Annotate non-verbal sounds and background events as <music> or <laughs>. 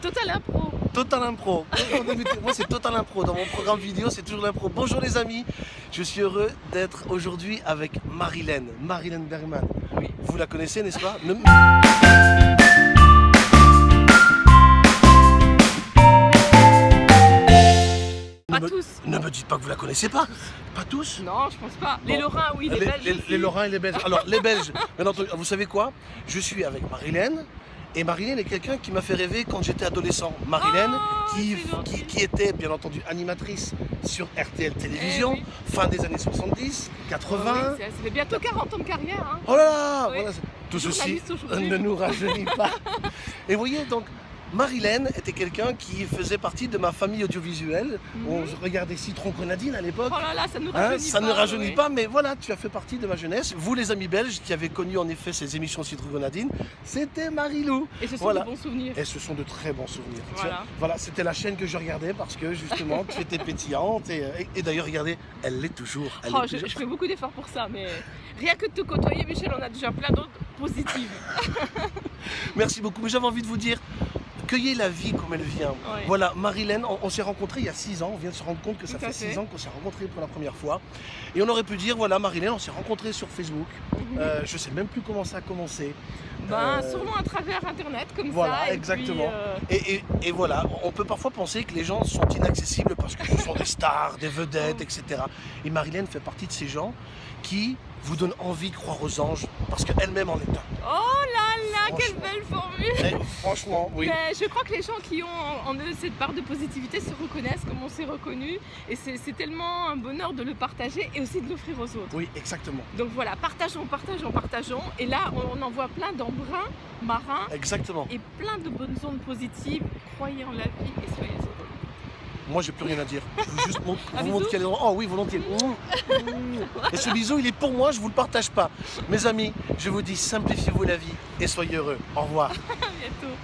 Total Impro. Total Impro. Moi, c'est Total Impro. Dans mon programme vidéo, c'est toujours l'impro. Bonjour les amis. Je suis heureux d'être aujourd'hui avec Marilène. Marilène Bergman. Oui. Vous la connaissez, n'est-ce pas? Ne- Pas ne me- tous. Ne me dites pas que vous la connaissez pas. Pas tous? Non, je pense pas. Les Bon. Lorrains, oui, les, les, Belges. les- Lorrains et les Belges. Alors, les Belges, bien entendu, vous savez quoi? Je suis avec Marilène. Et Marilène est quelqu'un qui m'a fait rêver quand j'étais adolescent. Marilène, Oh, qui, était bien entendu animatrice sur RTL Télévision, Eh oui. fin des années 70, 80. Oui, ça fait bientôt 40 ans de carrière. Hein. Oh là là Oui. voilà, c'est- Tout ceci Journaliste <laughs> ne nous rajeunit pas. Et vous voyez, donc, Marilène était quelqu'un qui faisait partie de ma famille audiovisuelle. Mhm. On regardait Citron Grenadine à l'époque. Oh là là, ça nous Hein, rajeunit ça pas. ne rajeunit pas, mais voilà, tu as fait partie de ma jeunesse. Vous, les amis belges, qui avez connu en effet ces émissions Citron Grenadine, c'était Marilou. Et ce sont Voilà. de bons souvenirs. Et ce sont de très bons souvenirs. Voilà. Voilà, c'était la chaîne que je regardais parce que justement, tu étais pétillante. Et, et- et d'ailleurs, regardez, elle l'est toujours. Oh, je, toujours. je fais beaucoup d'efforts pour ça, mais rien que de te côtoyer, Michel, on a déjà plein d'autres positives. <laughs> Merci beaucoup. Mais j'avais envie de vous dire, cueillez la vie comme elle vient. Ouais. Voilà, Marilène, on, on s'est rencontrés il y a 6 ans. On vient de se rendre compte que ça fait fait. 6 ans qu'on s'est rencontrés pour la première fois. Et on aurait pu dire, voilà, Marilène, on s'est rencontrés sur Facebook. Euh, je sais même plus comment ça a commencé. Ben, Euh, sûrement à travers Internet, comme voilà, ça. et exactement. puis, euh, Et, et- et voilà, on peut parfois penser que les gens sont inaccessibles parce que ce sont des stars, des vedettes, etc. Et Marilène fait partie de ces gens qui vous donnent envie de croire aux anges parce qu'elle-même en est un. Oh là là, quelle belle formule Eh, franchement, oui. Mais je crois que les gens qui ont en eux cette part de positivité se reconnaissent comme on s'est reconnu. Et c'est tellement un bonheur de le partager et aussi de l'offrir aux autres. Oui, exactement. Donc voilà, partageons, partageons, partageons. Et là, on, en voit plein d'embruns marins Exactement. et plein de bonnes ondes positives. Croyez en la vie et soyez heureux. Moi, j'ai plus rien à dire. Je veux juste mon- <laughs> Un vous montrer qu'elle est Oh oui, volontiers. <laughs> Et ce bisou, il est pour moi, je vous le partage pas. Mes amis, je vous dis simplifiez-vous la vie et soyez heureux. Au revoir. <laughs> À bientôt.